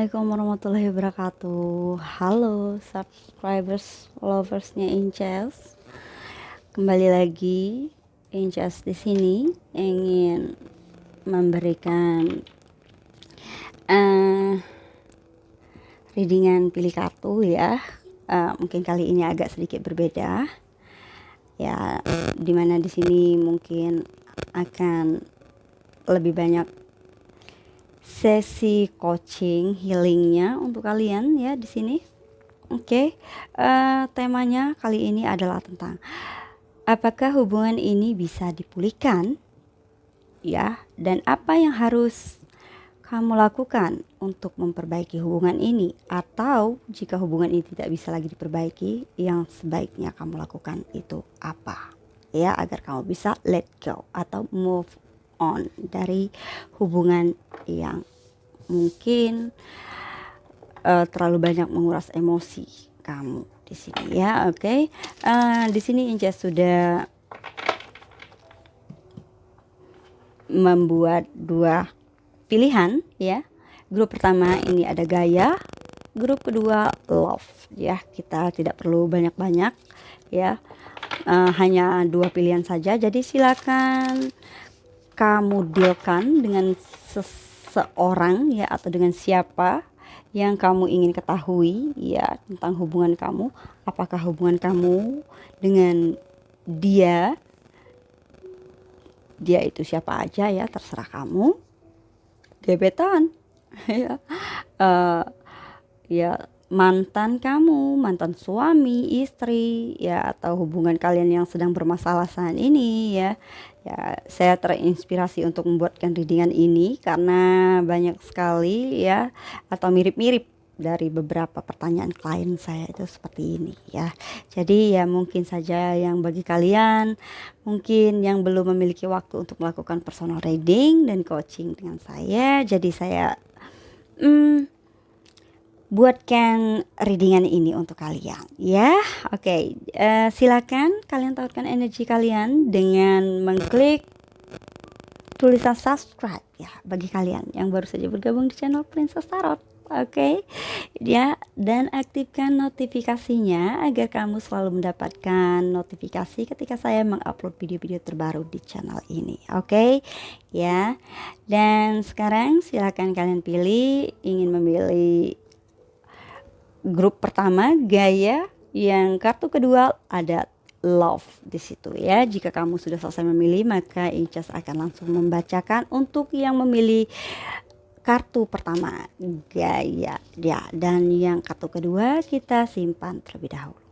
Assalamualaikum warahmatullahi wabarakatuh. Halo subscribers, loversnya Inches. Kembali lagi Inches di sini ingin memberikan uh, readingan pilih kartu ya. Uh, mungkin kali ini agak sedikit berbeda. Ya, di mana di sini mungkin akan lebih banyak sesi coaching healingnya untuk kalian ya di sini. Oke, okay. uh, eh, temanya kali ini adalah tentang apakah hubungan ini bisa dipulihkan, ya, dan apa yang harus kamu lakukan untuk memperbaiki hubungan ini, atau jika hubungan ini tidak bisa lagi diperbaiki, yang sebaiknya kamu lakukan itu apa, ya, agar kamu bisa let go atau move on dari hubungan yang mungkin uh, terlalu banyak menguras emosi kamu di sini ya oke? Okay? uh, eh, di sini Inja sudah membuat dua pilihan ya. Grup pertama ini ada gaya grup kedua love ya. Kita tidak perlu banyak-banyak ya. Uh, hanya dua pilihan saja jadi silakan kamu dealkan dengan seseorang ya atau dengan siapa yang kamu ingin ketahui ya tentang hubungan kamu. Apakah hubungan kamu dengan dia? Dia itu siapa aja ya terserah kamu. Gebetan ya. Uh, ya mantan kamu, mantan suami, istri, ya atau hubungan kalian yang sedang bermasalah saat ini ya. Ya, saya terinspirasi untuk membuatkan readingan ini karena banyak sekali ya atau mirip-mirip dari beberapa pertanyaan klien saya itu seperti ini ya. Jadi ya mungkin saja yang bagi kalian mungkin yang belum memiliki waktu untuk melakukan personal reading dan coaching dengan saya, jadi saya hmm, buatkan readingan ini untuk kalian ya oke okay. uh, eh, silakan kalian tawarkan energi kalian dengan mengklik tulisan subscribe ya bagi kalian yang baru saja bergabung di channel Princess Tarot oke okay? ya dan aktifkan notifikasinya agar kamu selalu mendapatkan notifikasi ketika saya mengupload video-video terbaru di channel ini oke okay? ya dan sekarang silakan kalian pilih ingin memilih grup pertama gaya, yang kartu kedua ada love di situ ya. Jika kamu sudah selesai memilih, maka Incas akan langsung membacakan untuk yang memilih kartu pertama gaya ya dan yang kartu kedua kita simpan terlebih dahulu.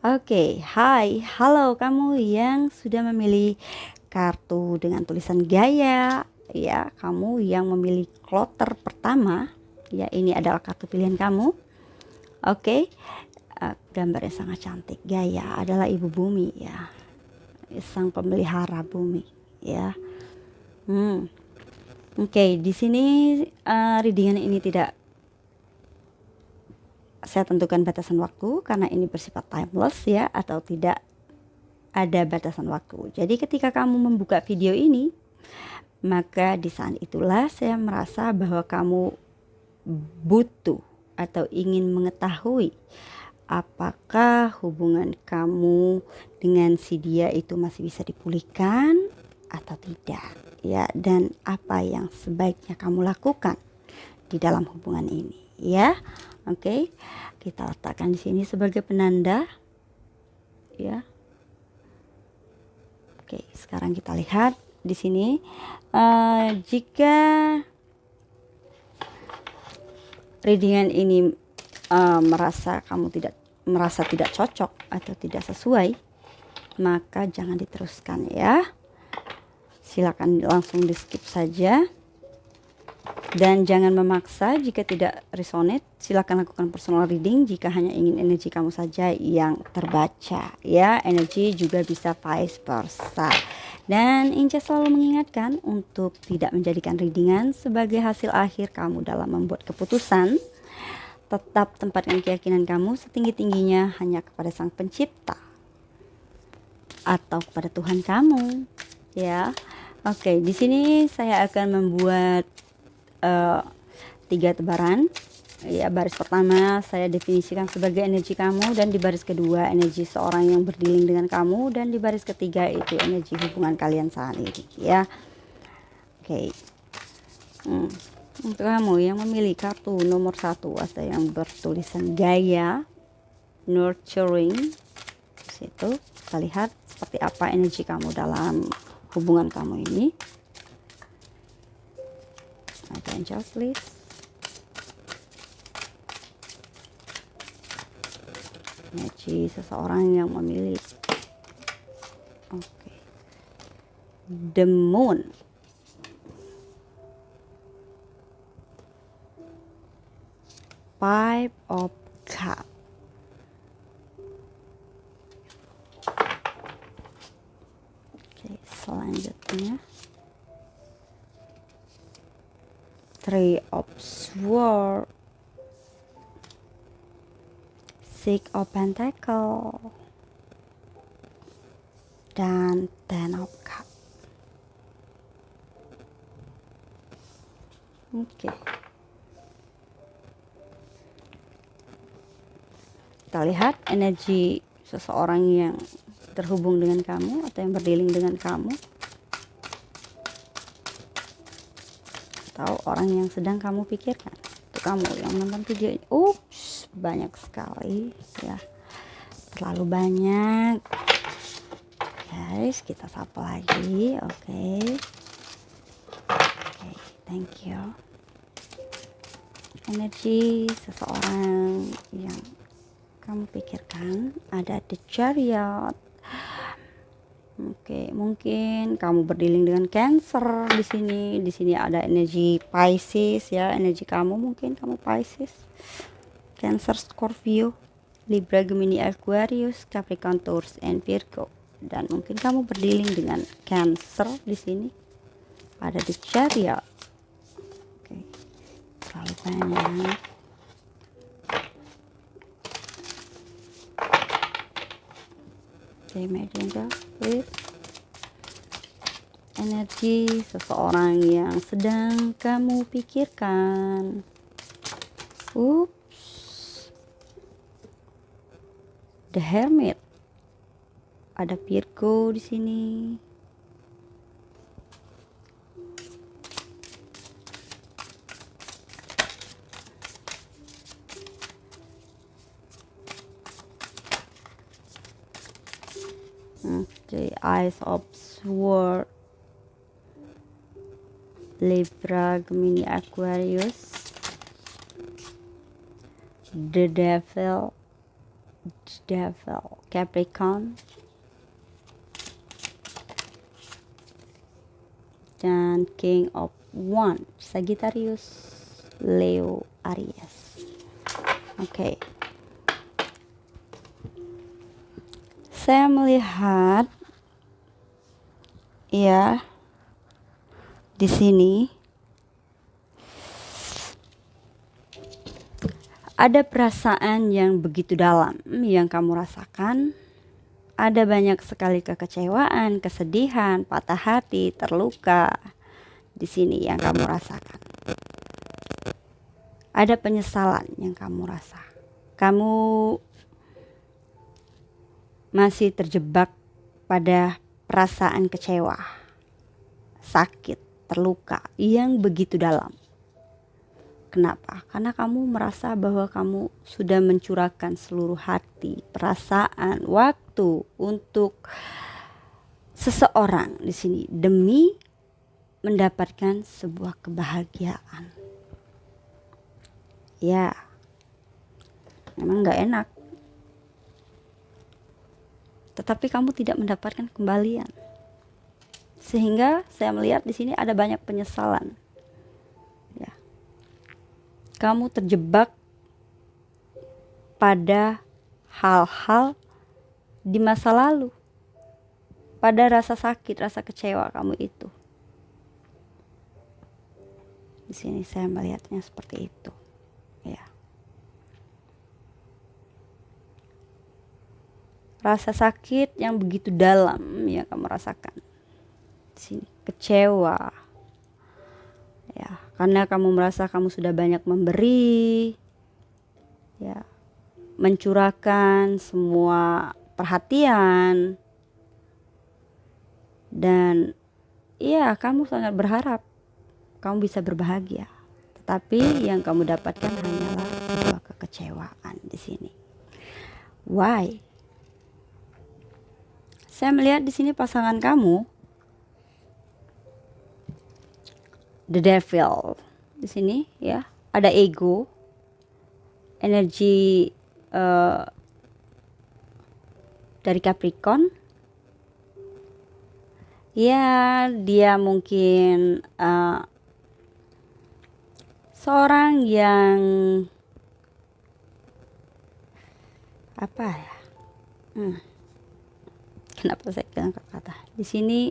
Oke, hai, halo kamu yang sudah memilih kartu dengan tulisan gaya ya, kamu yang memilih kloter pertama ya ini adalah kartu pilihan kamu Oke, okay? uh, gambarnya sangat cantik. Gaya adalah ibu bumi ya, sang pemelihara bumi ya. Hmm. Oke, okay, di sini uh, readingan ini tidak saya tentukan batasan waktu karena ini bersifat timeless ya atau tidak ada batasan waktu. Jadi ketika kamu membuka video ini, maka di saat itulah saya merasa bahwa kamu butuh atau ingin mengetahui apakah hubungan kamu dengan si dia itu masih bisa dipulihkan atau tidak ya dan apa yang sebaiknya kamu lakukan di dalam hubungan ini ya oke okay? kita letakkan di sini sebagai penanda ya oke okay, sekarang kita lihat di sini uh, jika readingan ini uh, merasa kamu tidak merasa tidak cocok atau tidak sesuai, maka jangan diteruskan ya. Silakan langsung di skip saja. Dan jangan memaksa jika tidak resonate, silakan lakukan personal reading jika hanya ingin energi kamu saja yang terbaca ya. Energi juga bisa vice versa. Dan Inca selalu mengingatkan untuk tidak menjadikan readingan sebagai hasil akhir kamu dalam membuat keputusan. Tetap tempatkan keyakinan kamu setinggi-tingginya hanya kepada Sang Pencipta atau kepada Tuhan kamu. Ya, oke. Di sini saya akan membuat uh, tiga tebaran ya baris pertama saya definisikan sebagai energi kamu dan di baris kedua energi seorang yang berdiling dengan kamu dan di baris ketiga itu energi hubungan kalian saat ini ya. Oke. Okay. hmm. untuk kamu yang memilih kartu nomor satu ada yang bertulisan gaya nurturing. Situ kita lihat seperti apa energi kamu dalam hubungan kamu ini. Ada jawab please energi seseorang yang memilih. Oke. Okay. the moon. Five of cup Six of Pentacle dan Ten of Cup. Oke. Okay. Kita lihat energi seseorang yang terhubung dengan kamu atau yang berdealing dengan kamu. Atau orang yang sedang kamu pikirkan. Untuk kamu yang nonton video ini. Banyak sekali ya terlalu banyak guys kita sapa lagi oke okay. oke okay, thank you energi seseorang yang kamu pikirkan ada the chariot Oke, mungkin kamu berdiling dengan Cancer di sini. Di sini ada energi Pisces ya, energi kamu mungkin kamu Pisces. Cancer, Scorpio, Libra, Gemini, Aquarius, Capricorn, Taurus, and Virgo. Dan mungkin kamu berdealing dengan Cancer di sini. Ada di Chariot. Oke. Terlalu banyak. Oke, medium please. Energi seseorang yang sedang kamu pikirkan. Up The Hermit. Ada Virgo di sini. Okay, Eyes of Sword. Libra, Gemini, Aquarius. The Devil Devil, Capricorn, dan King of One, Sagittarius, Leo, Aries. Oke. Okay. Saya melihat ya di sini Ada perasaan yang begitu dalam yang kamu rasakan. Ada banyak sekali kekecewaan, kesedihan, patah hati, terluka di sini yang kamu rasakan. Ada penyesalan yang kamu rasa. Kamu masih terjebak pada perasaan kecewa, sakit, terluka yang begitu dalam. Kenapa? Karena kamu merasa bahwa kamu sudah mencurahkan seluruh hati, perasaan, waktu untuk seseorang di sini demi mendapatkan sebuah kebahagiaan. Ya, memang nggak enak. Tetapi kamu tidak mendapatkan kembalian. Sehingga saya melihat di sini ada banyak penyesalan kamu terjebak pada hal-hal di masa lalu, pada rasa sakit, rasa kecewa kamu itu. Di sini saya melihatnya seperti itu, ya. Rasa sakit yang begitu dalam yang kamu rasakan. Di sini kecewa, karena kamu merasa kamu sudah banyak memberi ya mencurahkan semua perhatian. Dan iya kamu sangat berharap kamu bisa berbahagia. Tetapi yang kamu dapatkan hanyalah sebuah kekecewaan di sini. Why? Saya melihat di sini pasangan kamu the devil. Di sini ya. Ada ego energi uh, dari Capricorn. Ya dia mungkin uh, seorang yang apa ya? Hmm. kenapa saya angkat kata di sini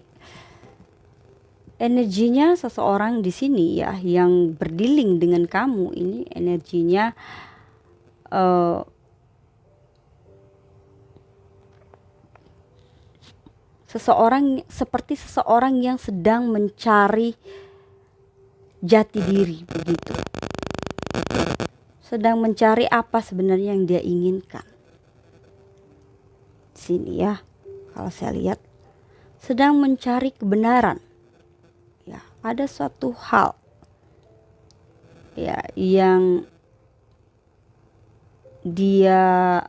energinya seseorang di sini ya yang berdiling dengan kamu. Ini energinya uh, seseorang seperti seseorang yang sedang mencari jati diri begitu. Sedang mencari apa sebenarnya yang dia inginkan. Sini ya kalau saya lihat. Sedang mencari kebenaran ada suatu hal ya yang dia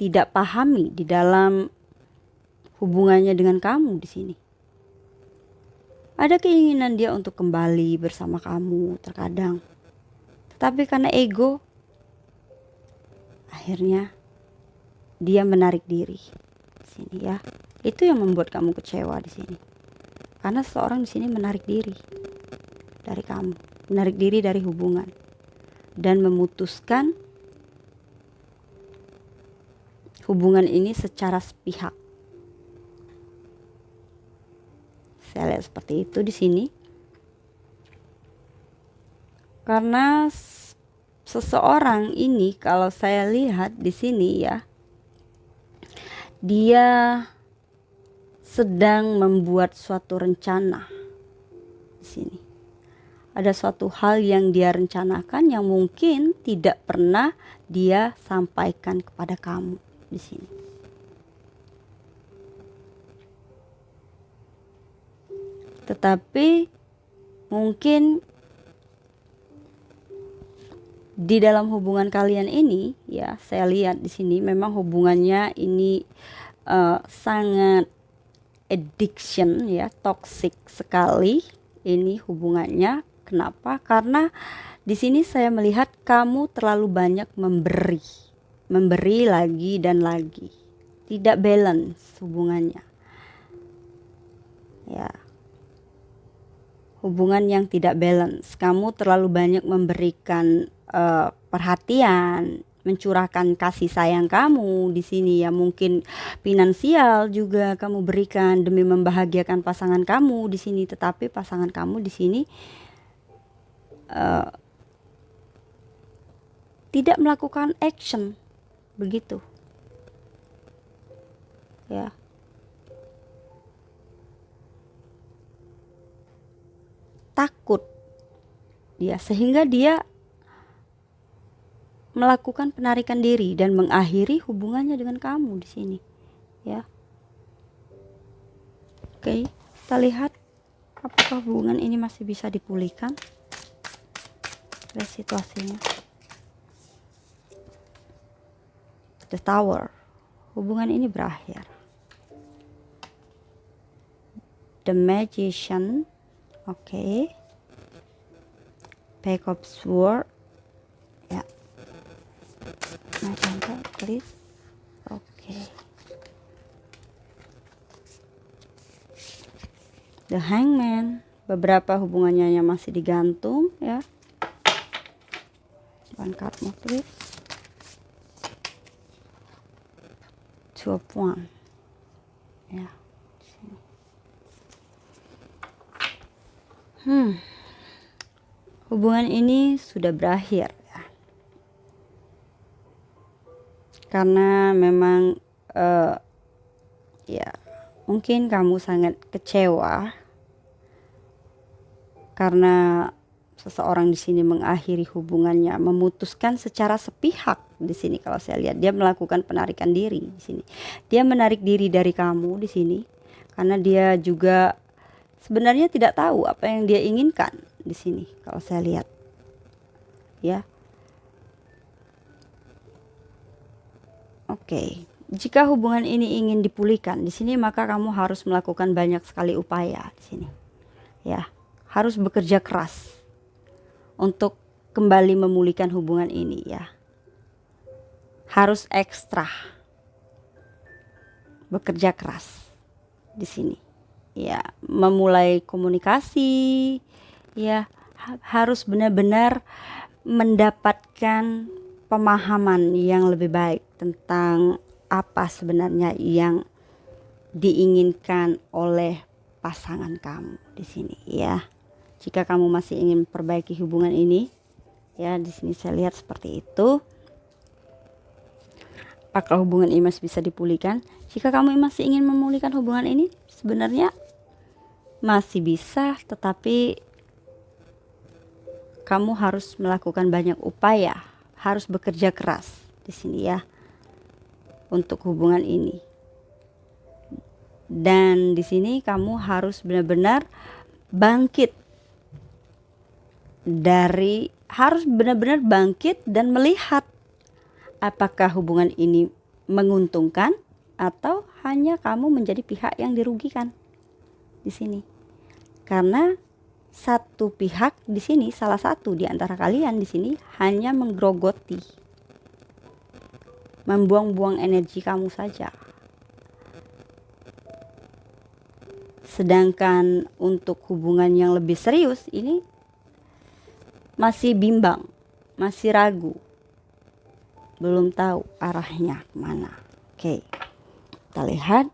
tidak pahami di dalam hubungannya dengan kamu di sini. Ada keinginan dia untuk kembali bersama kamu terkadang. Tetapi karena ego akhirnya dia menarik diri. Di sini ya. Itu yang membuat kamu kecewa di sini. Karena seseorang di sini menarik diri dari kamu, menarik diri dari hubungan dan memutuskan hubungan ini secara sepihak. Saya lihat seperti itu di sini. Karena seseorang ini kalau saya lihat di sini ya, dia sedang membuat suatu rencana di sini. Ada suatu hal yang dia rencanakan yang mungkin tidak pernah dia sampaikan kepada kamu di sini. Tetapi mungkin di dalam hubungan kalian ini ya saya lihat di sini memang hubungannya ini uh, sangat addiction ya toxic sekali ini hubungannya kenapa karena di sini saya melihat kamu terlalu banyak memberi memberi lagi dan lagi. Tidak balance hubungannya. Ya. Hubungan yang tidak balance. Kamu terlalu banyak memberikan uh, perhatian, mencurahkan kasih sayang kamu di sini. Ya mungkin finansial juga kamu berikan demi membahagiakan pasangan kamu di sini. Tetapi pasangan kamu di sini uh, tidak melakukan action. Begitu. Ya. Takut dia. Sehingga dia melakukan penarikan diri dan mengakhiri hubungannya dengan kamu di sini ya oke kita lihat apakah hubungan ini masih bisa dipulihkan lihat situasinya the tower. Hubungan ini berakhir. The magician. Oke. Okay. Pack of sword. Ya. My please. Oke. Okay. The hangman. Beberapa hubungannya yang masih digantung ya. One card two of one ya hmm hubungan ini sudah berakhir karena memang uh, ya mungkin kamu sangat kecewa karena seseorang di sini mengakhiri hubungannya, memutuskan secara sepihak di sini kalau saya lihat dia melakukan penarikan diri di sini. Dia menarik diri dari kamu di sini karena dia juga sebenarnya tidak tahu apa yang dia inginkan di sini kalau saya lihat. Ya. Oke. Jika hubungan ini ingin dipulihkan di sini maka kamu harus melakukan banyak sekali upaya di sini. Ya, harus bekerja keras untuk kembali memulihkan hubungan ini ya. Harus ekstra bekerja keras di sini. Ya, memulai komunikasi ya harus benar-benar mendapatkan pemahaman yang lebih baik tentang apa sebenarnya yang diinginkan oleh pasangan kamu di sini ya. Jika kamu masih ingin memperbaiki hubungan ini, ya di sini saya lihat seperti itu. Apakah hubungan ini masih bisa dipulihkan? Jika kamu masih ingin memulihkan hubungan ini, sebenarnya masih bisa, tetapi kamu harus melakukan banyak upaya, harus bekerja keras di sini ya untuk hubungan ini. Dan di sini kamu harus benar-benar bangkit dari harus benar-benar bangkit dan melihat apakah hubungan ini menguntungkan atau hanya kamu menjadi pihak yang dirugikan di sini. Karena satu pihak di sini, salah satu di antara kalian di sini hanya menggerogoti membuang-buang energi kamu saja. Sedangkan untuk hubungan yang lebih serius ini masih bimbang, masih ragu. Belum tahu arahnya mana. Oke. Kita lihat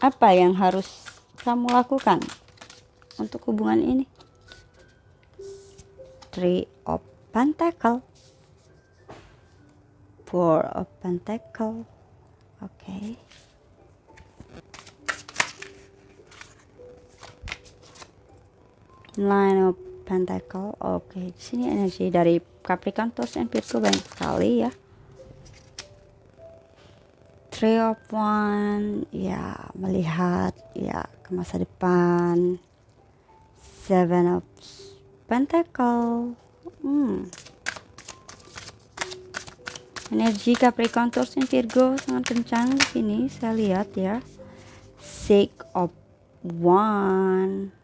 apa yang harus kamu lakukan untuk hubungan ini. Three of Pentacle. Four of pentacle. Okay. Nine of pentacle. Oke okay. sini energi dari Capricorn Taurus and Virgo banyak sekali ya. Three of one ya melihat ya ke masa depan. Seven of pentacle hmm. Energi Capricorn Taurus dan Virgo. Sangat kencang di sini. Saya lihat ya. Six of one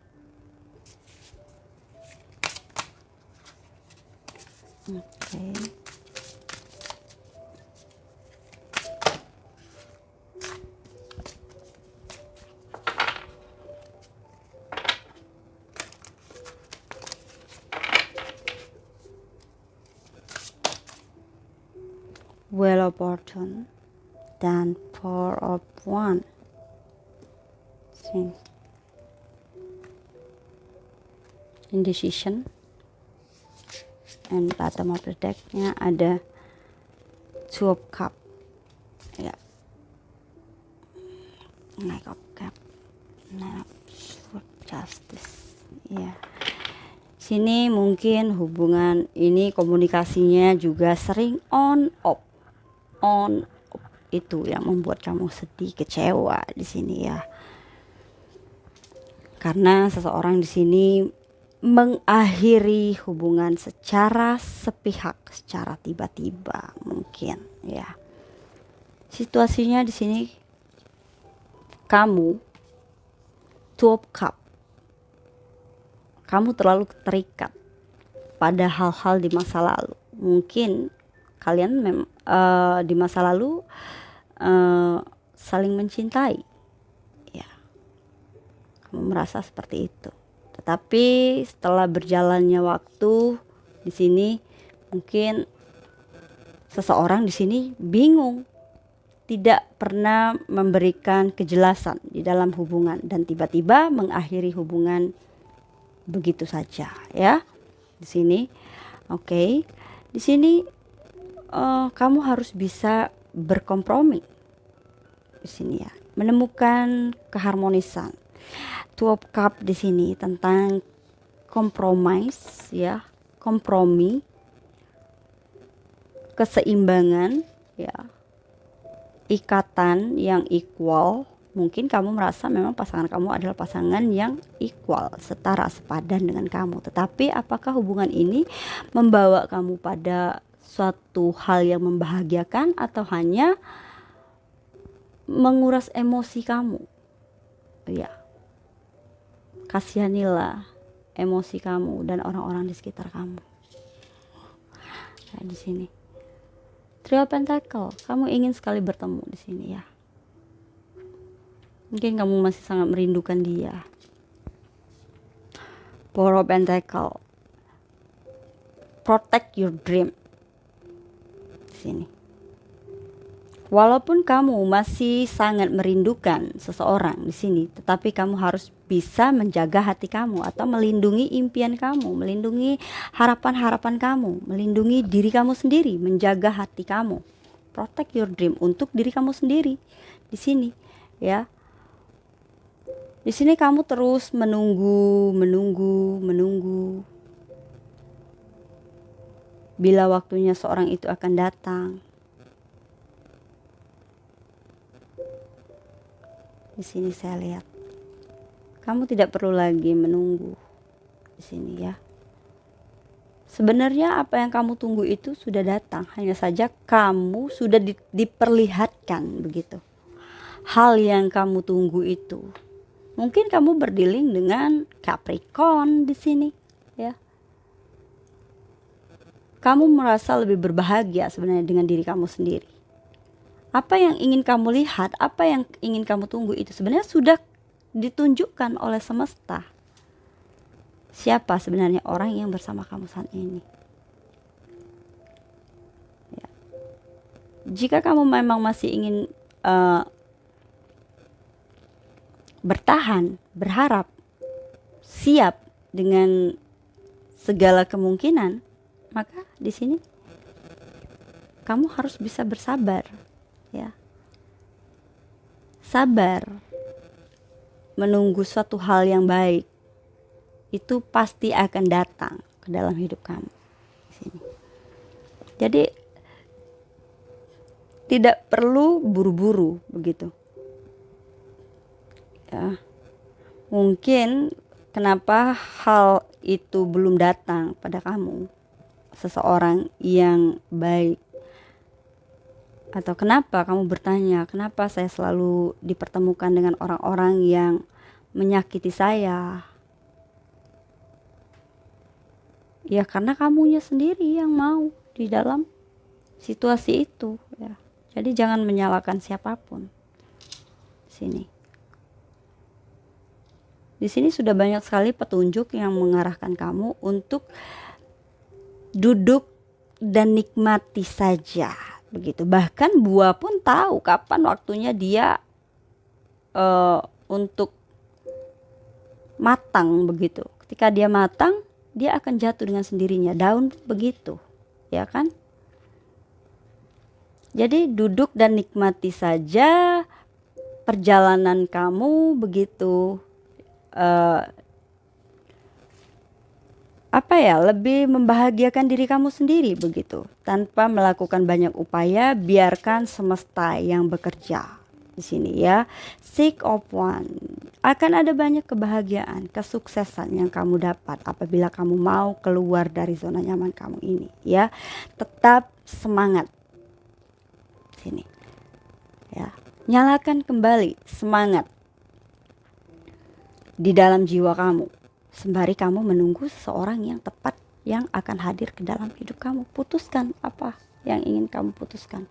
fortune dan four of one. See. indecision. And bottom of the decknya ada two of cup. Ya. Knight of cup. Knight of justice. Ya. Sini mungkin hubungan ini komunikasinya juga sering on off on. Itu yang membuat kamu sedih kecewa di sini ya. Karena seseorang di sini mengakhiri hubungan secara sepihak secara tiba-tiba mungkin ya. Situasinya di sini kamu two cup. Kamu terlalu terikat pada hal-hal di masa lalu. Mungkin kalian mem uh, di masa lalu uh, saling mencintai. Ya. Kamu merasa seperti itu. Tetapi setelah berjalannya waktu di sini mungkin seseorang di sini bingung. Tidak pernah memberikan kejelasan di dalam hubungan dan tiba-tiba mengakhiri hubungan begitu saja ya. Di sini oke. Okay. di sini uh, kamu harus bisa berkompromi di sini ya, menemukan keharmonisan. Two of Cup di sini tentang compromise ya. Kompromi. Keseimbangan ya. Ikatan yang equal. Mungkin kamu merasa memang pasangan kamu adalah pasangan yang equal, setara, sepadan dengan kamu. Tetapi apakah hubungan ini membawa kamu pada suatu hal yang membahagiakan atau hanya menguras emosi kamu? Ya. Kasihanilah emosi kamu dan orang-orang di sekitar kamu. Ya, di sini. Trio Pentacle, kamu ingin sekali bertemu di sini ya. Mungkin kamu masih sangat merindukan dia. Four of Pentacle. Protect your dream. Sini. Walaupun kamu masih sangat merindukan seseorang di sini, tetapi kamu harus bisa menjaga hati kamu atau melindungi impian kamu, melindungi harapan-harapan kamu, melindungi diri kamu sendiri, menjaga hati kamu. Protect your dream untuk diri kamu sendiri di sini, ya. Di sini kamu terus menunggu, menunggu, menunggu. Bila waktunya seorang itu akan datang, Di sini saya lihat. Kamu tidak perlu lagi menunggu di sini ya. Sebenarnya apa yang kamu tunggu itu sudah datang, hanya saja kamu sudah di, diperlihatkan begitu. Hal yang kamu tunggu itu. Mungkin kamu berdiling dengan Capricorn di sini, ya. Kamu merasa lebih berbahagia sebenarnya dengan diri kamu sendiri apa yang ingin kamu lihat, apa yang ingin kamu tunggu itu sebenarnya sudah ditunjukkan oleh semesta. Siapa sebenarnya orang yang bersama kamu saat ini? Ya. Jika kamu memang masih ingin uh, bertahan, berharap, siap dengan segala kemungkinan, maka di sini kamu harus bisa bersabar ya. Sabar menunggu suatu hal yang baik itu pasti akan datang ke dalam hidup kamu sini. Jadi tidak perlu buru-buru begitu. Ya. Mungkin kenapa hal itu belum datang pada kamu seseorang yang baik atau kenapa kamu bertanya, kenapa saya selalu dipertemukan dengan orang-orang yang menyakiti saya? Ya karena kamunya sendiri yang mau di dalam situasi itu ya. Jadi jangan menyalahkan siapa pun. Sini. Di sini sudah banyak sekali petunjuk yang mengarahkan kamu untuk duduk dan nikmati saja begitu. Bahkan buah pun tahu kapan waktunya dia uh, untuk matang begitu. Ketika dia matang dia akan jatuh dengan sendirinya. Daun begitu ya kan? Jadi duduk dan nikmati saja perjalanan kamu begitu. Uh, apa ya lebih membahagiakan diri kamu sendiri begitu tanpa melakukan banyak upaya biarkan semesta yang bekerja di sini ya. Seek of one. Akan ada banyak kebahagiaan kesuksesan yang kamu dapat apabila kamu mau keluar dari zona nyaman kamu ini ya. Tetap semangat. Sini. Ya. Nyalakan kembali semangat di dalam jiwa kamu sembari kamu menunggu seseorang yang tepat yang akan hadir ke dalam hidup kamu. Putuskan apa yang ingin kamu putuskan.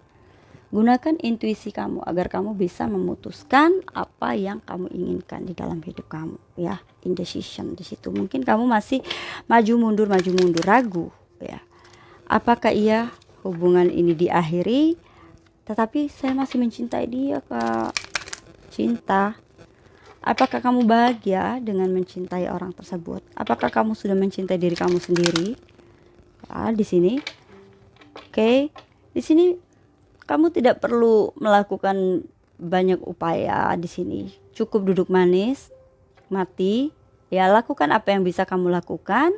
Gunakan intuisi kamu agar kamu bisa memutuskan apa yang kamu inginkan di dalam hidup kamu, ya. Indecision di situ. Mungkin kamu masih maju mundur maju mundur ragu, ya. Apakah iya hubungan ini diakhiri? Tetapi saya masih mencintai dia, Kak. Cinta Apakah kamu bahagia dengan mencintai orang tersebut? Apakah kamu sudah mencintai diri kamu sendiri? Ya, di sini. Oke, okay. di sini kamu tidak perlu melakukan banyak upaya di sini. Cukup duduk manis, mati, Ya, lakukan apa yang bisa kamu lakukan.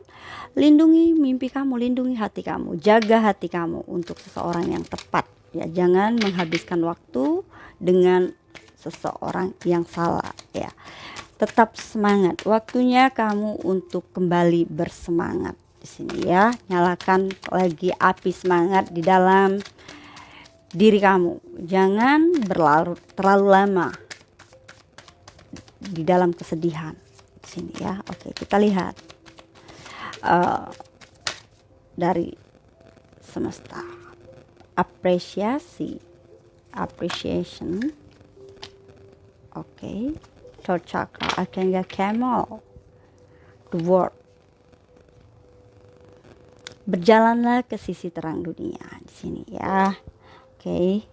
Lindungi mimpi kamu, lindungi hati kamu, jaga hati kamu untuk seseorang yang tepat. Ya, jangan menghabiskan waktu dengan seseorang yang salah ya. Tetap semangat. Waktunya kamu untuk kembali bersemangat di sini ya. Nyalakan lagi api semangat di dalam diri kamu. Jangan berlarut terlalu lama di dalam kesedihan sini ya oke kita lihat uh, dari semesta apresiasi appreciation okay. third chakra archangel camel the world berjalanlah ke sisi terang dunia di sini ya oke okay.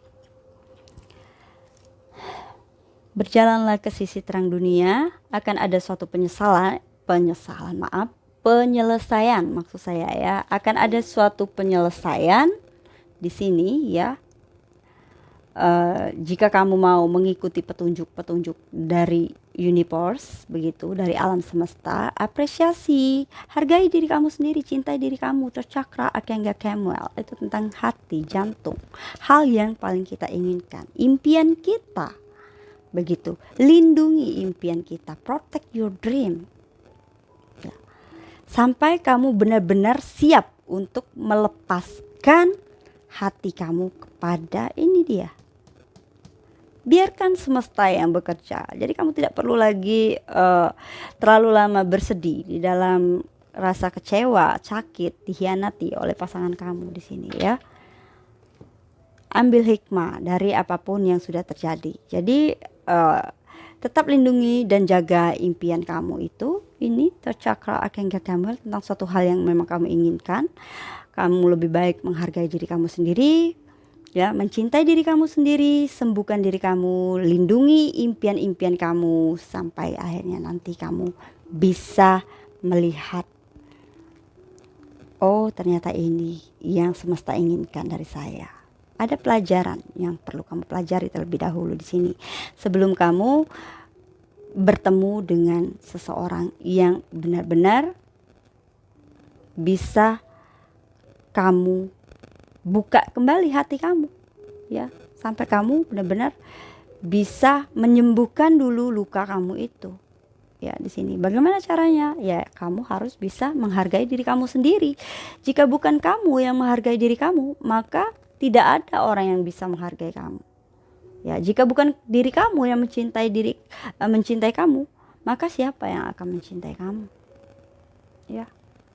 Berjalanlah ke sisi terang dunia, akan ada suatu penyesalan, penyesalan maaf, penyelesaian maksud saya ya, akan ada suatu penyelesaian di sini ya. Uh, jika kamu mau mengikuti petunjuk-petunjuk dari universe begitu dari alam semesta apresiasi hargai diri kamu sendiri cintai diri kamu tercakra akengga kemuel itu tentang hati jantung. Hal yang paling kita inginkan. Impian kita begitu. Lindungi impian kita. Protect your dream. Ya. sampai kamu benar-benar siap untuk melepaskan hati kamu kepada ini dia biarkan semesta yang bekerja. Jadi kamu tidak perlu lagi uh, terlalu lama bersedih di dalam rasa kecewa sakit dihianati oleh pasangan kamu di sini ya. Ambil hikmah dari apa pun yang sudah terjadi. Jadi uh, tetap lindungi dan jaga impian kamu itu. Ini tercakra akan kamu tentang suatu hal yang memang kamu inginkan. Kamu lebih baik menghargai diri kamu sendiri ya mencintai diri kamu sendiri sembuhkan diri kamu lindungi impian-impian kamu sampai akhirnya nanti kamu bisa melihat oh ternyata ini yang semesta inginkan dari saya. Ada pelajaran yang perlu kamu pelajari terlebih dahulu di sini. Sebelum kamu bertemu dengan seseorang yang benar-benar bisa kamu buka kembali hati kamu ya sampai kamu benar-benar bisa menyembuhkan dulu luka kamu itu ya di sini bagaimana caranya ya kamu harus bisa menghargai diri kamu sendiri jika bukan kamu yang menghargai diri kamu maka tidak ada orang yang bisa menghargai kamu. Ya, jika bukan diri kamu yang mencintai diri uh, mencintai kamu, maka siapa yang akan mencintai kamu? Ya.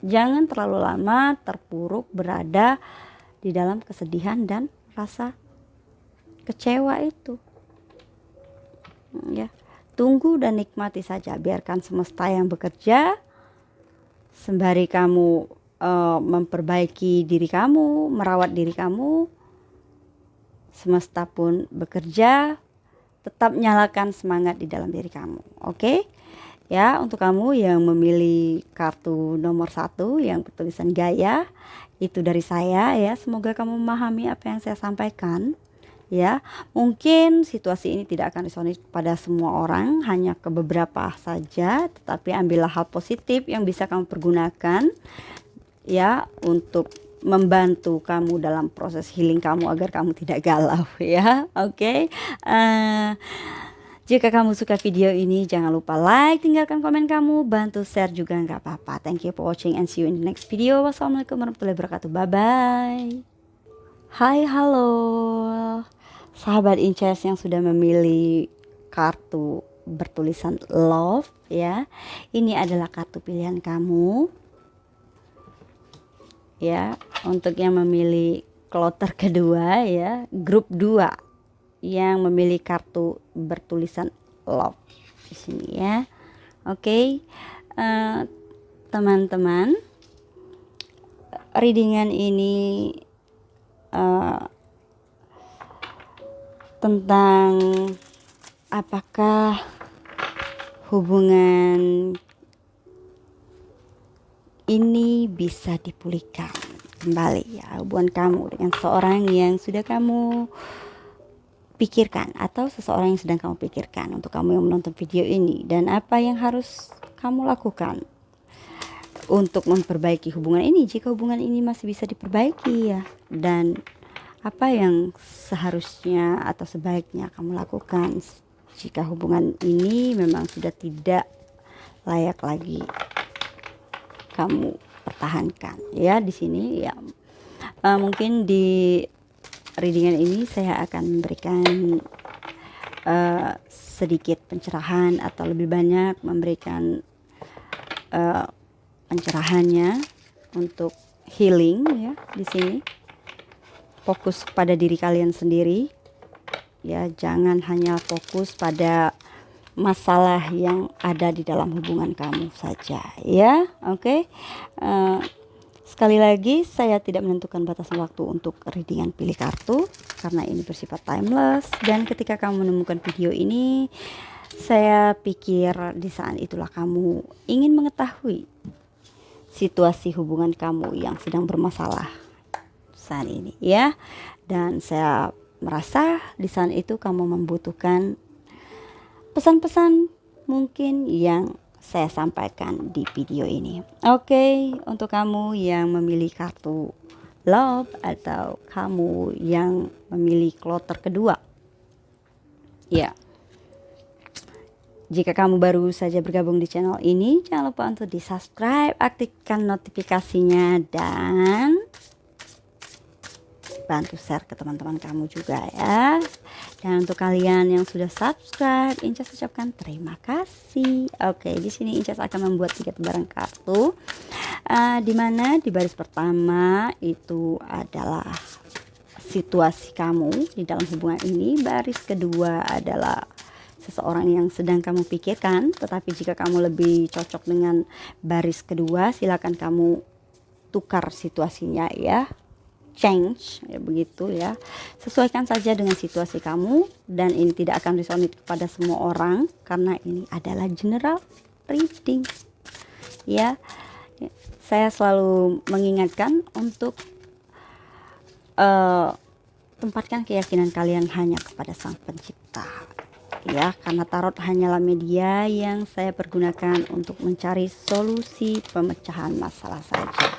Jangan terlalu lama terpuruk berada di dalam kesedihan dan rasa kecewa itu. Ya. Tunggu dan nikmati saja, biarkan semesta yang bekerja sembari kamu uh, memperbaiki diri kamu, merawat diri kamu, semesta pun bekerja. Tetap nyalakan semangat di dalam diri kamu, oke? Okay? Ya, untuk kamu yang memilih kartu nomor satu yang bertulisan gaya, itu dari saya ya. Semoga kamu memahami apa yang saya sampaikan ya mungkin situasi ini tidak akan disonis pada semua orang hanya ke beberapa saja tetapi ambillah hal positif yang bisa kamu pergunakan ya untuk membantu kamu dalam proses healing kamu agar kamu tidak galau ya oke okay? uh, eh, jika kamu suka video ini jangan lupa like tinggalkan komen kamu bantu share juga nggak apa-apa. Thank you for watching and see you in the next video. Wassalamualaikum warahmatullahi wabarakatuh. Bye bye hai halo. Sahabat inces yang sudah memilih kartu bertulisan love ya. Ini adalah kartu pilihan kamu ya. Untuk yang memilih kloter kedua ya. Grup 2 yang memilih kartu bertulisan love di sini ya oke okay. uh, eh, teman-teman readingan ini uh, tentang apakah hubungan ini bisa dipulihkan kembali ya hubungan kamu dengan seorang yang sudah kamu pikirkan atau seseorang yang sedang kamu pikirkan untuk kamu yang menonton video ini dan apa yang harus kamu lakukan untuk memperbaiki hubungan ini. Jika hubungan ini masih bisa diperbaiki ya dan apa yang seharusnya atau sebaiknya kamu lakukan jika hubungan ini memang sudah tidak layak lagi kamu pertahankan ya di sini ya. Uh, mungkin di readingan ini saya akan memberikan uh, sedikit pencerahan atau lebih banyak memberikan uh, pencerahannya untuk healing ya di sini. Fokus pada diri kalian sendiri. Ya jangan hanya fokus pada masalah yang ada di dalam hubungan kamu saja ya. Oke? Okay? uh, Sekali lagi, saya tidak menentukan batasan waktu untuk readingan pilih kartu karena ini bersifat timeless dan ketika kamu menemukan video ini, saya pikir di saat itulah kamu ingin mengetahui situasi hubungan kamu yang sedang bermasalah saat ini ya. Dan saya merasa di saat itu kamu membutuhkan pesan-pesan mungkin yang saya sampaikan di video ini. Oke, okay, untuk kamu yang memilih kartu love atau kamu yang memilih kloter kedua. Ya. Jika kamu baru saja bergabung di channel ini, jangan lupa untuk di-subscribe, aktifkan notifikasinya dan bantu share ke teman-teman kamu juga ya. Dan untuk kalian yang sudah subscribe, Incas ucapkan terima kasih. Oke, di sini Incas akan membuat tiga lembaran kartu. Uh, di mana di baris pertama itu adalah situasi kamu di dalam hubungan ini. Baris kedua adalah seseorang yang sedang kamu pikirkan. Tetapi jika kamu lebih cocok dengan baris kedua, silakan kamu tukar situasinya ya change ya begitu ya. Sesuaikan saja dengan situasi kamu dan ini tidak akan resonate kepada semua orang karena ini adalah general reading ya. Saya selalu mengingatkan untuk uh, tempatkan keyakinan kalian hanya kepada sang pencipta ya. Karena tarot hanyalah media yang saya pergunakan untuk mencari solusi pemecahan masalah saja.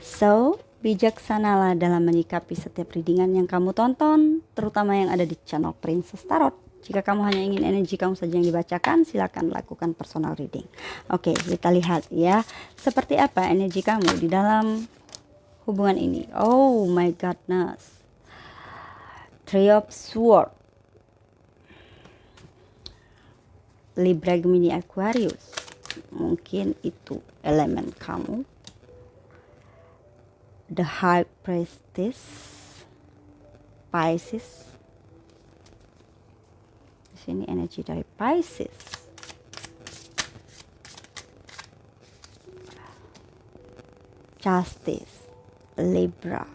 So Bijaksanalah dalam menyikapi setiap readingan yang kamu tonton, terutama yang ada di channel Princess Tarot. Jika kamu hanya ingin energi kamu saja yang dibacakan, silakan lakukan personal reading. Oke, kita lihat ya, seperti apa energi kamu di dalam hubungan ini. Oh my goodness. Three of Swords. Libra Gemini Aquarius. Mungkin itu elemen kamu the high priestess. Pisces. Di sini energi dari Pisces. Justice. Libra.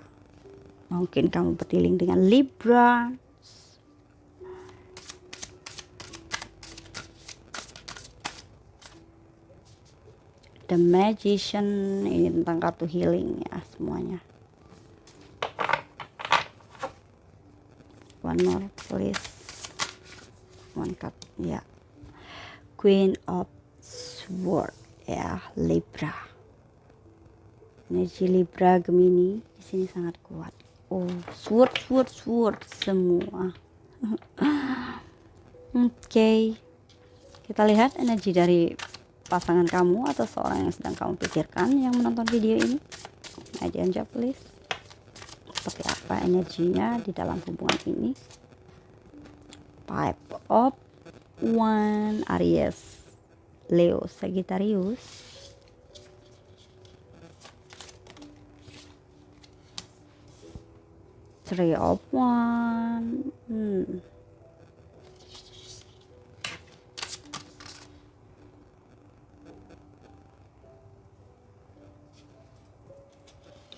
Mungkin kamu berdealing dengan Libra The Magician ini tentang kartu healing ya semuanya. One more please. One card ya. Queen of Sword ya Libra. Energi Libra Gemini di sini sangat kuat. Oh sword sword sword semua. Oke. Okay. kita lihat energi dari pasangan kamu atau seorang yang sedang kamu pikirkan yang menonton video ini? Aja aja please. Seperti apa energinya di dalam hubungan ini? Pipe of one Aries. Leo Sagittarius. Three of one. Hmm.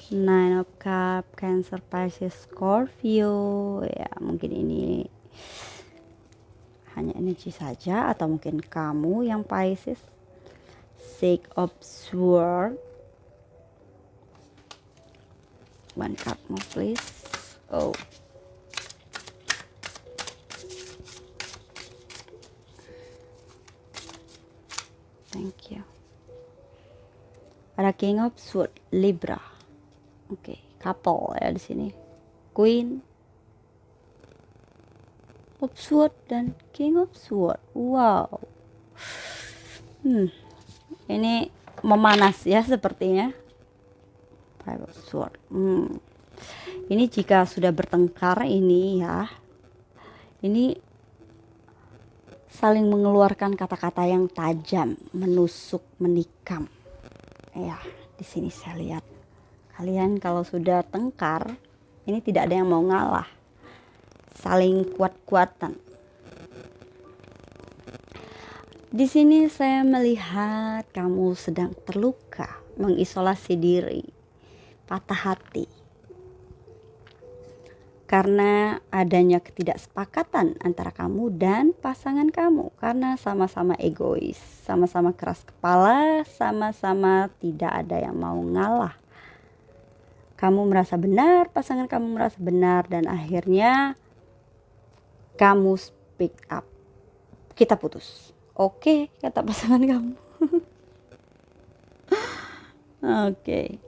Nine of Cup, Cancer, Pisces, Scorpio. Ya, mungkin ini hanya energi saja atau mungkin kamu yang Pisces. Six of Swords. One card more please. Oh. thank you ada king of sword libra oke okay. couple ya di sini. Queen of sword dan king of sword. Wow. Hmm ini memanas ya sepertinya. Five of sword. Hmm. Ini jika sudah bertengkar ini ya ini saling mengeluarkan kata-kata yang tajam menusuk menikam. Ya di sini saya lihat kalian kalau sudah tengkar ini tidak ada yang mau ngalah. Saling kuat-kuatan. Di sini saya melihat kamu sedang terluka mengisolasi diri patah hati. Karena adanya ketidaksepakatan antara kamu dan pasangan kamu. Karena sama-sama egois, sama-sama keras kepala, sama-sama tidak ada yang mau ngalah. Kamu merasa benar, pasangan kamu merasa benar dan akhirnya kamu speak up. Kita putus. Oke, kata pasangan kamu. Oke.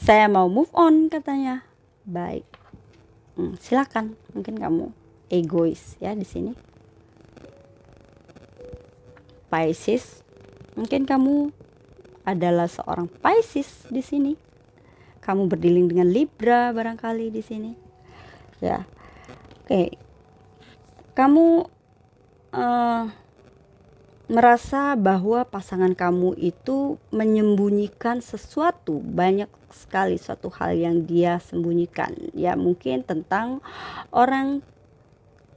Saya mau move on katanya. Baik hmm, silakan mungkin kamu egois ya di sini Pisces mungkin kamu adalah seorang Pisces di sini kamu berdiling dengan Libra barangkali di sini. Ya. Oke. Kamu uh, merasa bahwa pasangan kamu itu menyembunyikan sesuatu banyak sekali suatu hal yang dia sembunyikan. Ya mungkin tentang orang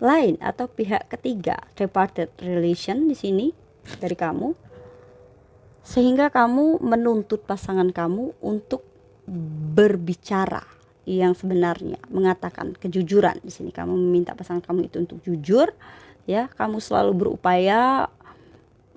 lain atau pihak ketiga departed relation di sini dari kamu. Sehingga kamu menuntut pasangan kamu untuk berbicara yang sebenarnya mengatakan kejujuran di sini kamu meminta pasangan kamu itu untuk jujur ya kamu selalu berupaya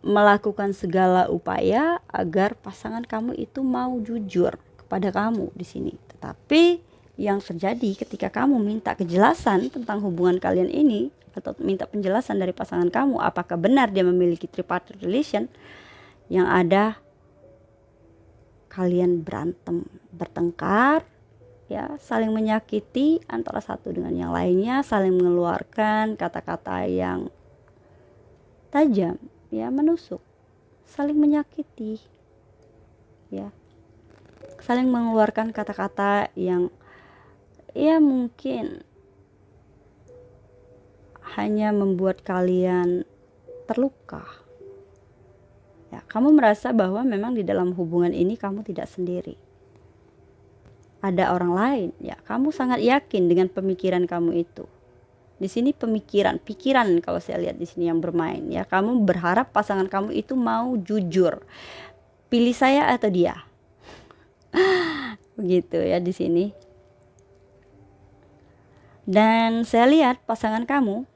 melakukan segala upaya agar pasangan kamu itu mau jujur kepada kamu di sini. Tetapi yang terjadi ketika kamu minta kejelasan tentang hubungan kalian ini atau minta penjelasan dari pasangan kamu apakah benar dia memiliki tripartite relation yang ada kalian berantem, bertengkar, ya, saling menyakiti antara satu dengan yang lainnya, saling mengeluarkan kata-kata yang tajam ya menusuk saling menyakiti ya saling mengeluarkan kata-kata yang ya mungkin hanya membuat kalian terluka ya kamu merasa bahwa memang di dalam hubungan ini kamu tidak sendiri ada orang lain ya kamu sangat yakin dengan pemikiran kamu itu di sini pemikiran, pikiran kalau saya lihat di sini yang bermain ya. Kamu berharap pasangan kamu itu mau jujur. Pilih saya atau dia. Begitu ya di sini. Dan saya lihat pasangan kamu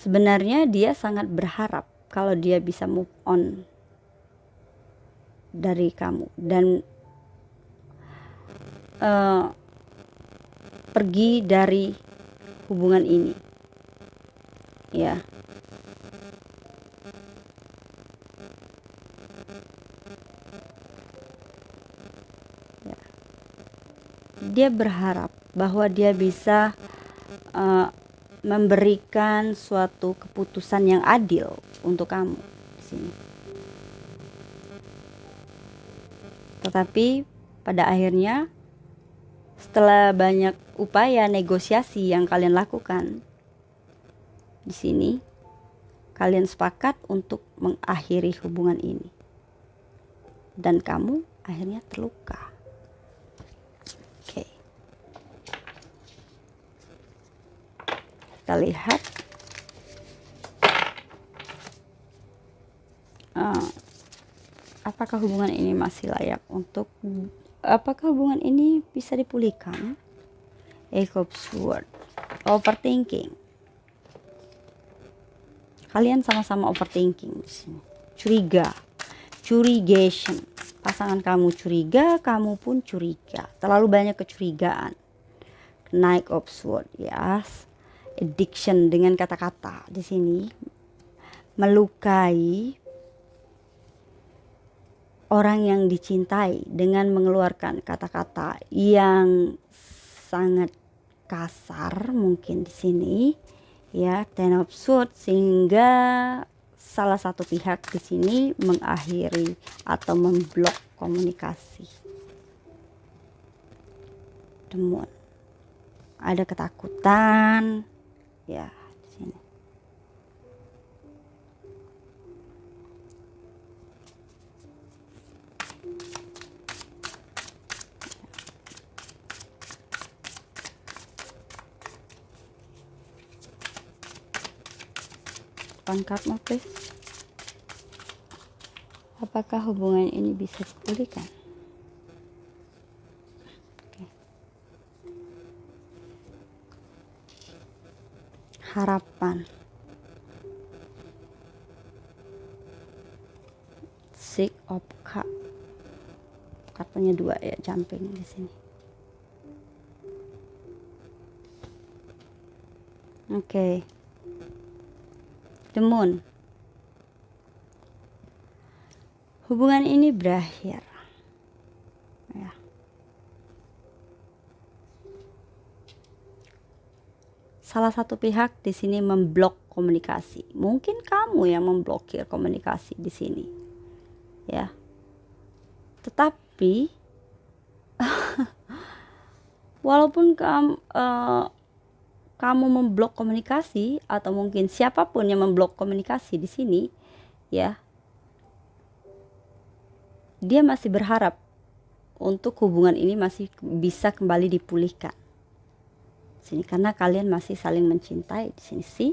sebenarnya dia sangat berharap kalau dia bisa move on dari kamu. Dan uh, pergi dari hubungan ini. Ya. Ya. Dia berharap bahwa dia bisa uh, memberikan suatu keputusan yang adil untuk kamu di sini. Tetapi pada akhirnya setelah banyak upaya negosiasi yang kalian lakukan di sini, kalian sepakat untuk mengakhiri hubungan ini. Dan kamu akhirnya terluka. Oke. Kita lihat. Uh, apakah hubungan ini masih layak untuk apakah hubungan ini bisa dipulihkan? Echo Sword. Overthinking. Kalian sama-sama overthinking di. Curiga. Curigation. Pasangan kamu curiga, kamu pun curiga. Terlalu banyak kecurigaan. Knight of Sword, yes. Addiction dengan kata-kata di sini melukai orang yang dicintai dengan mengeluarkan kata-kata yang sangat kasar mungkin di sini ya ten of swords sehingga salah satu pihak di sini mengakhiri atau memblok komunikasi. Demun. Ada ketakutan ya depan card please. Apakah hubungan ini bisa dipulihkan harapan six of cup kartunya dua ya jumping di sini oke okay the. Hubungan ini berakhir. Ya. Salah satu pihak di sini memblok komunikasi. Mungkin kamu yang memblokir komunikasi di sini. Ya. Tetapi walaupun kamu uh, kamu memblok komunikasi atau mungkin siapa pun yang memblok komunikasi di sini ya dia masih berharap untuk hubungan ini masih bisa kembali dipulihkan sini karena kalian masih saling mencintai di sini. Sih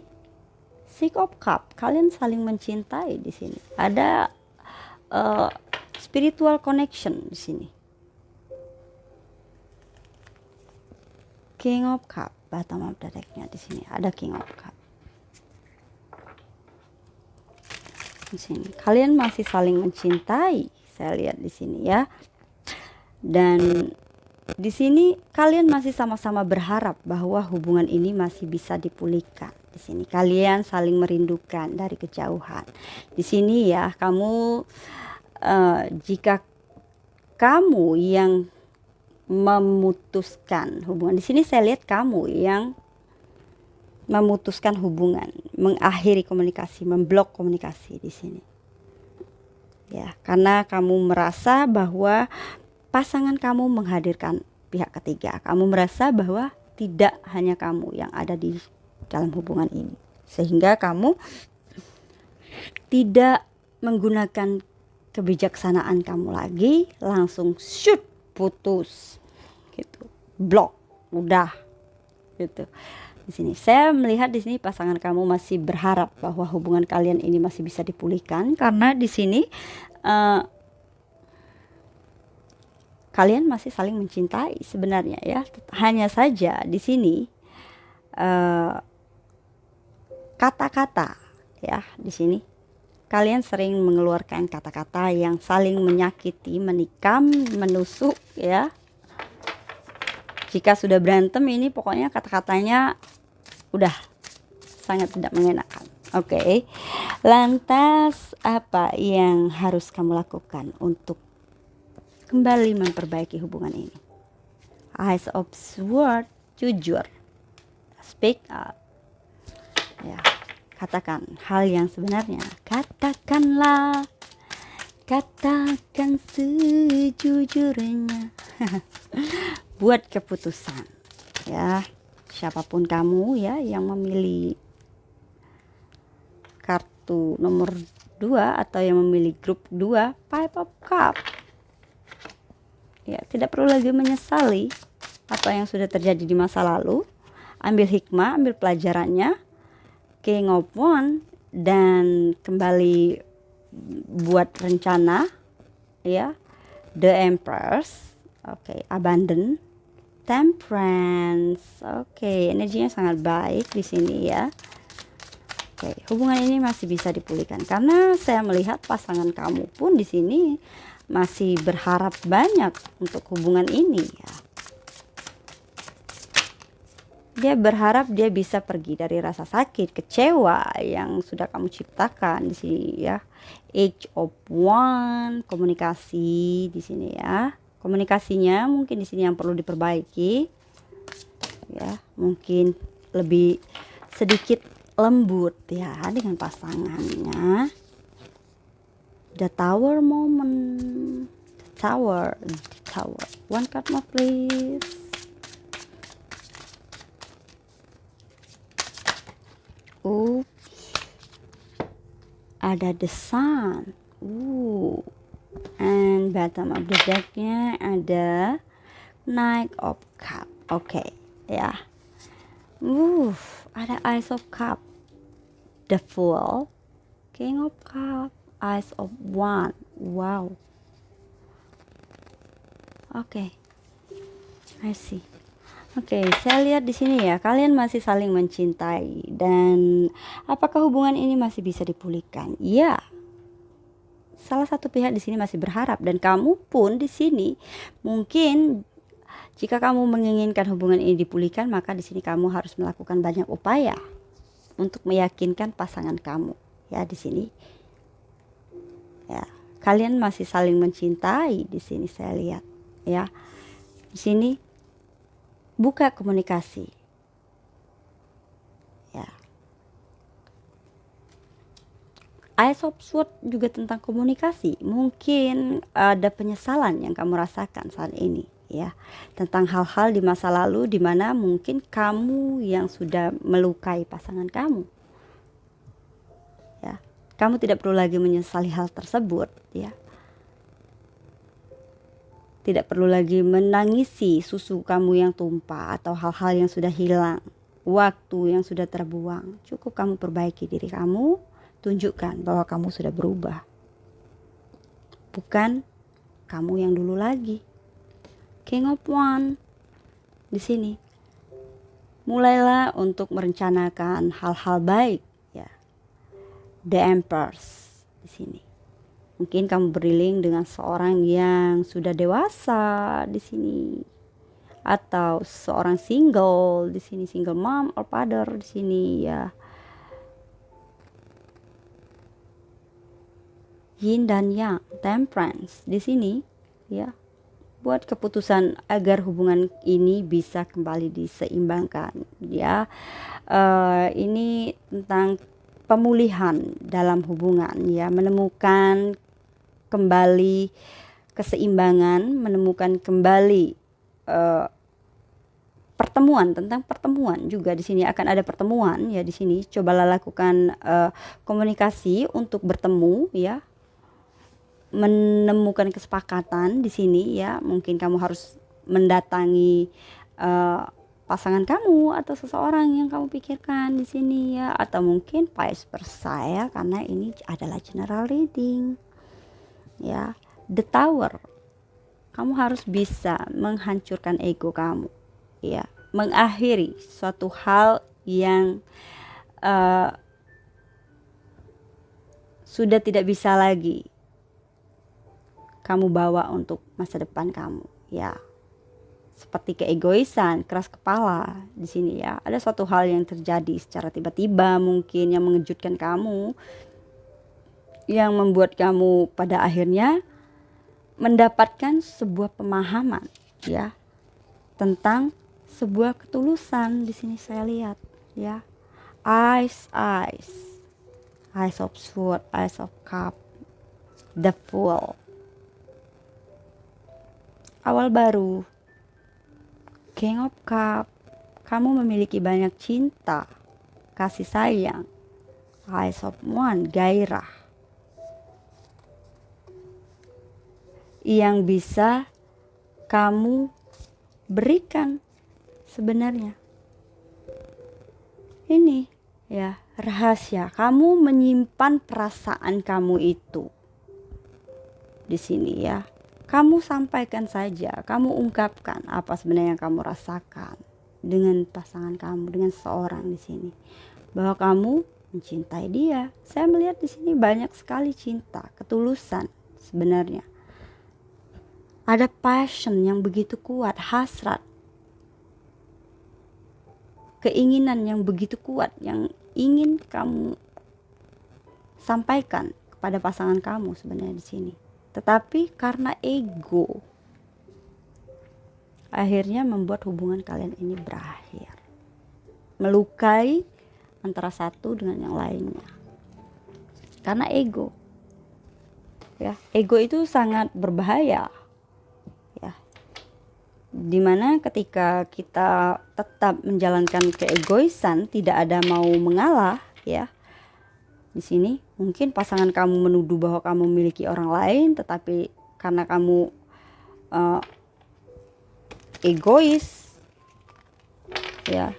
Six of Cup kalian saling mencintai di sini. Ada uh, spiritual connection di sini. King of Cup bottom of the decknya di sini. Ada king of cup. Di sini. Kalian masih saling mencintai saya lihat di sini ya. Dan di sini kalian masih sama-sama berharap bahwa hubungan ini masih bisa dipulihkan di sini kalian saling merindukan dari kejauhan di sini ya kamu uh, jika kamu yang memutuskan hubungan. Di sini saya lihat kamu yang memutuskan hubungan, mengakhiri komunikasi, memblok komunikasi di sini. Ya, karena kamu merasa bahwa pasangan kamu menghadirkan pihak ketiga. Kamu merasa bahwa tidak hanya kamu yang ada di dalam hubungan ini. Sehingga kamu tidak menggunakan kebijaksanaan kamu lagi, langsung shoot putus. Gitu. Blok. Udah. Gitu. Di sini. Saya melihat di sini pasangan kamu masih berharap bahwa hubungan kalian ini masih bisa dipulihkan. Karena di sini uh, kalian masih saling mencintai sebenarnya ya. Hanya saja di sini eh, kata-kata uh, ya di sini. Kalian sering mengeluarkan kata-kata yang saling menyakiti, menikam, menusuk ya. Jika sudah berantem ini pokoknya kata-katanya udah sangat tidak mengenakan. Oke. Okay. lantas apa yang harus kamu lakukan untuk kembali memperbaiki hubungan ini. Eyes of sword jujur. Speak up. Ya katakan hal yang sebenarnya. Katakanlah. Katakan sejujurnya. Buat keputusan. Ya siapa pun kamu ya yang memilih kartu nomor 2 atau yang memilih grup 2 five of cup ya tidak perlu lagi menyesali apa yang sudah terjadi di masa lalu. Ambil hikmah ambil pelajarannya. King of one dan kembali buat rencana ya. The empress oke okay, abandon temperance oke okay, energinya sangat baik di sini ya. Oke okay, hubungan ini masih bisa dipulihkan. Karena saya melihat pasangan kamu pun di sini masih berharap banyak untuk hubungan ini ya dia berharap dia bisa pergi dari rasa sakit, kecewa yang sudah kamu ciptakan di sini ya. Age of One, komunikasi di sini ya. Komunikasinya mungkin di sini yang perlu diperbaiki. Ya, mungkin lebih sedikit lembut ya dengan pasangannya. The Tower moment. The Tower, the Tower. One card more please. Oops. Ada the sun. Ooh. And bottom of the decknya ada Knight of Cup. Oke, okay, ya. Uh, ada Ice of Cup. The Fool. King of Cup. Ice of One. Wow. Oke. Okay. I see. Oke, saya lihat di sini ya, kalian masih saling mencintai dan apakah hubungan ini masih bisa dipulihkan? Iya. Salah satu pihak di sini masih berharap dan kamu pun di sini mungkin jika kamu menginginkan hubungan ini dipulihkan, maka di sini kamu harus melakukan banyak upaya untuk meyakinkan pasangan kamu. Ya, di sini. Ya, kalian masih saling mencintai di sini saya lihat, ya. Di sini buka komunikasi. Ya. Ice of Sword juga tentang komunikasi. Mungkin ada penyesalan yang kamu rasakan saat ini ya tentang hal-hal di masa lalu di mana mungkin kamu yang sudah melukai pasangan kamu kamu tidak perlu lagi menyesali hal tersebut ya tidak perlu lagi menangisi susu kamu yang tumpah atau hal-hal yang sudah hilang, waktu yang sudah terbuang. Cukup kamu perbaiki diri kamu, tunjukkan bahwa kamu sudah berubah. Bukan kamu yang dulu lagi. King of One di sini. Mulailah untuk merencanakan hal-hal baik. The Empress di sini Mungkin kamu beriling dengan seorang yang sudah dewasa di sini atau seorang single di sini single mom or father di sini ya. Yin dan Yang, temperance di sini ya. Buat keputusan agar hubungan ini bisa kembali diseimbangkan ya. Uh, ini tentang pemulihan dalam hubungan ya, menemukan kembali keseimbangan, menemukan kembali uh, pertemuan tentang pertemuan juga di sini. Akan ada pertemuan ya di sini. Cobalah lakukan uh, komunikasi untuk bertemu ya. Menemukan kesepakatan di sini ya. Mungkin kamu harus mendatangi uh, pasangan kamu atau seseorang yang kamu pikirkan di sini ya. Atau mungkin vice versa ya karena ini adalah general reading. Ya the tower. Kamu harus bisa menghancurkan ego kamu ya. Mengakhiri suatu hal yang uh, sudah tidak bisa lagi kamu bawa untuk masa depan kamu ya seperti keegoisan, keras kepala di sini ya. Ada suatu hal yang terjadi secara tiba-tiba mungkin yang mengejutkan kamu yang membuat kamu pada akhirnya mendapatkan sebuah pemahaman ya tentang sebuah ketulusan di sini saya lihat ya. Eyes eyes eyes of sword eyes of cup. The fool. Awal baru king of cup kamu memiliki banyak cinta kasih sayang eyes of one gairah yang bisa kamu berikan sebenarnya. Ini ya rahasia kamu menyimpan perasaan kamu itu di sini ya. Kamu sampaikan saja, kamu ungkapkan apa sebenarnya yang kamu rasakan dengan pasangan kamu, dengan seorang di sini. Bahwa kamu mencintai dia. Saya melihat di sini banyak sekali cinta, ketulusan sebenarnya ada passion yang begitu kuat, hasrat. keinginan yang begitu kuat yang ingin kamu sampaikan kepada pasangan kamu sebenarnya di sini. Tetapi karena ego akhirnya membuat hubungan kalian ini berakhir. Melukai antara satu dengan yang lainnya. Karena ego. Ya, ego itu sangat berbahaya. Ya. Di mana ketika kita tetap menjalankan keegoisan, tidak ada mau mengalah, ya. Di sini. Mungkin pasangan kamu menuduh bahwa kamu memiliki orang lain, tetapi karena kamu uh, egois ya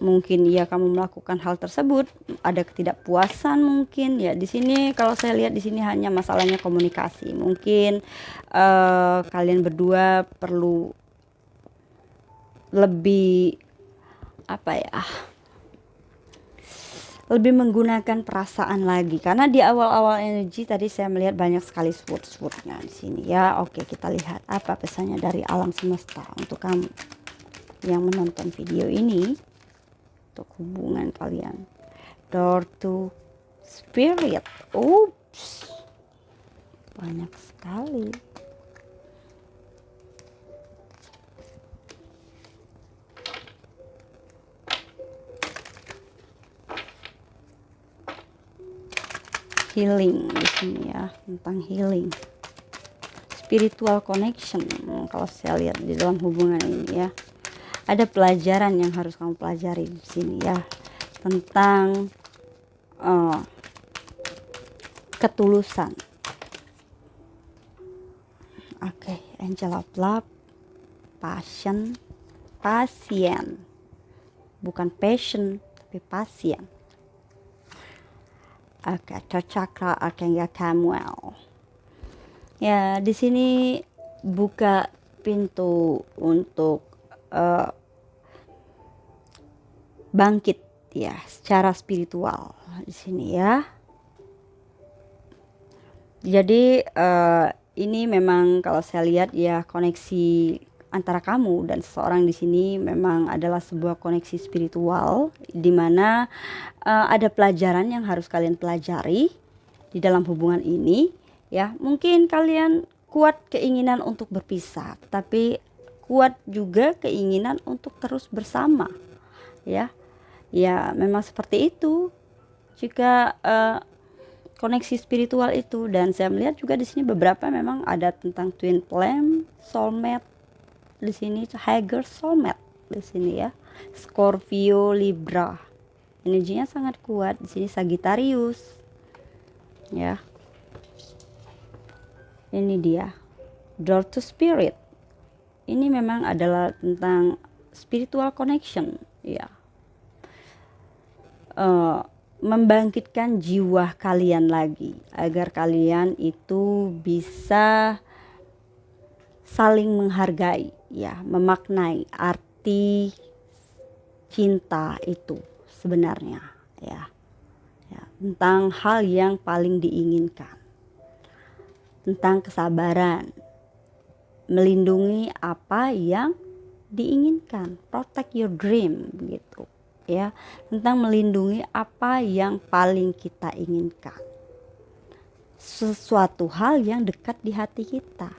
mungkin ya kamu melakukan hal tersebut. Ada ketidakpuasan mungkin. Ya di sini kalau saya lihat di sini hanya masalahnya komunikasi. Mungkin uh, kalian berdua perlu lebih apa ya lebih menggunakan perasaan lagi. Karena di awal-awal energi tadi saya melihat banyak sekali sword-swordnya di sini. Ya oke kita lihat apa pesannya dari alam semesta untuk kamu yang menonton video ini. Untuk hubungan kalian. Door to spirit. Oops banyak sekali healing di sini ya tentang healing. Spiritual connection kalau saya lihat di dalam hubungan ini ya. Ada pelajaran yang harus kamu pelajari di sini ya tentang uh, ketulusan. Oke okay, angel of love passion pasien. Bukan passion tapi pasien Okay, Chakra Archangel Samuel. Ya, di sini buka pintu untuk uh, bangkit ya secara spiritual di sini ya. Jadi uh, ini memang kalau saya lihat ya koneksi antara kamu dan seseorang di sini memang adalah sebuah koneksi spiritual di mana uh, ada pelajaran yang harus kalian pelajari di dalam hubungan ini ya. Mungkin kalian kuat keinginan untuk berpisah tapi kuat juga keinginan untuk terus bersama ya. Ya memang seperti itu. Jika uh, koneksi spiritual itu. Dan saya melihat juga di sini beberapa memang ada tentang twin flame soulmate di sini Hager Soulmate di sini ya. Scorpio Libra. Energinya sangat kuat di sini Sagittarius. Ya. Ini dia. Door to Spirit. Ini memang adalah tentang spiritual connection, ya. Uh, membangkitkan jiwa kalian lagi agar kalian itu bisa saling menghargai ya memaknai arti cinta itu sebenarnya ya. Ya tentang hal yang paling diinginkan. Tentang kesabaran. Melindungi apa yang diinginkan. Protect your dream gitu ya. Tentang melindungi apa yang paling kita inginkan. Sesuatu hal yang dekat di hati kita.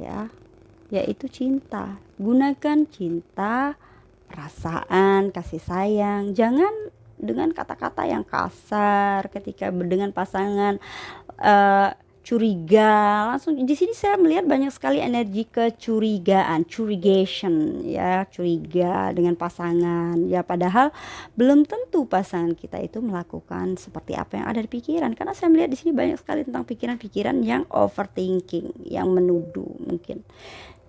Ya yaitu cinta. Gunakan cinta, perasaan, kasih sayang. Jangan dengan kata-kata yang kasar ketika dengan pasangan uh, curiga. Langsung di sini saya melihat banyak sekali energi kecurigaan curigation ya. Curiga dengan pasangan. Ya padahal belum tentu pasangan kita itu melakukan seperti apa yang ada di pikiran. Karena saya melihat di sini banyak sekali tentang pikiran-pikiran yang overthinking yang menuduh mungkin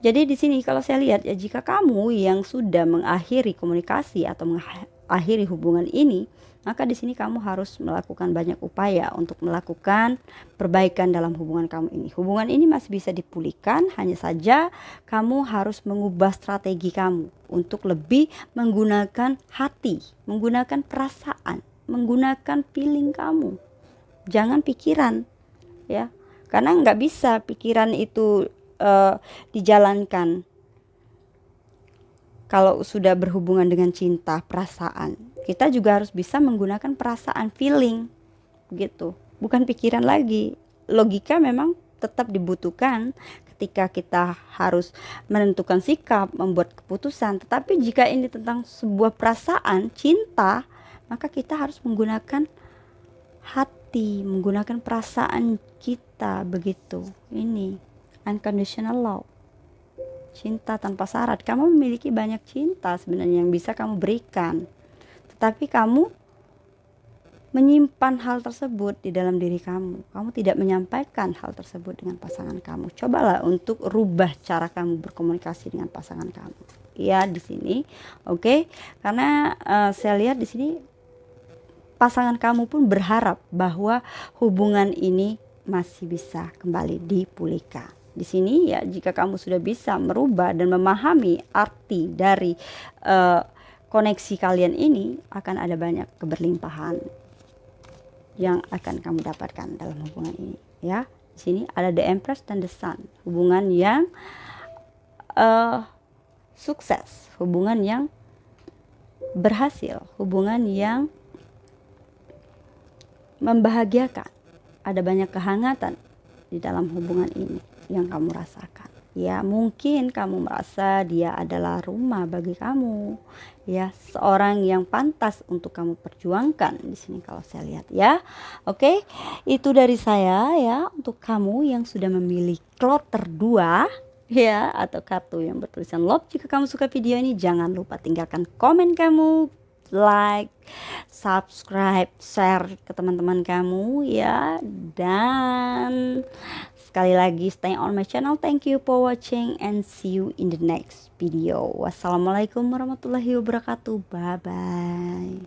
jadi di sini kalau saya lihat ya jika kamu yang sudah mengakhiri komunikasi atau mengakhiri hubungan ini, maka di sini kamu harus melakukan banyak upaya untuk melakukan perbaikan dalam hubungan kamu ini. Hubungan ini masih bisa dipulihkan, hanya saja kamu harus mengubah strategi kamu untuk lebih menggunakan hati, menggunakan perasaan, menggunakan feeling kamu. Jangan pikiran, ya. Karena nggak bisa pikiran itu uh, dijalankan kalau sudah berhubungan dengan cinta, perasaan, kita juga harus bisa menggunakan perasaan, feeling, gitu. Bukan pikiran lagi. Logika memang tetap dibutuhkan ketika kita harus menentukan sikap, membuat keputusan. Tetapi jika ini tentang sebuah perasaan, cinta, maka kita harus menggunakan hati, menggunakan perasaan kita begitu. Ini unconditional love. Cinta tanpa syarat. Kamu memiliki banyak cinta sebenarnya yang bisa kamu berikan. Tetapi kamu menyimpan hal tersebut di dalam diri kamu. Kamu tidak menyampaikan hal tersebut dengan pasangan kamu. Cobalah untuk rubah cara kamu berkomunikasi dengan pasangan kamu. Ya, di sini. Oke. Okay? Karena uh, saya lihat di sini pasangan kamu pun berharap bahwa hubungan ini masih bisa kembali dipulihkan. Di sini ya jika kamu sudah bisa merubah dan memahami arti dari uh, koneksi kalian ini akan ada banyak keberlimpahan yang akan kamu dapatkan dalam hubungan ini ya. Di sini ada the empress dan the sun hubungan yang uh, sukses hubungan yang berhasil hubungan yang membahagiakan. Ada banyak kehangatan di dalam hubungan ini yang kamu rasakan. Ya mungkin kamu merasa dia adalah rumah bagi kamu. Ya seorang yang pantas untuk kamu perjuangkan. Di sini kalau saya lihat ya. Oke itu dari saya ya untuk kamu yang sudah memilih kloter 2 ya atau kartu yang bertulisan love. Jika kamu suka video ini jangan lupa tinggalkan komen kamu like, subscribe, share ke teman-teman kamu ya. Dan Sekali lagi stay on my channel. Thank you for watching and see you in the next video. Wassalamualaikum warahmatullahi wabarakatuh. Bye bye.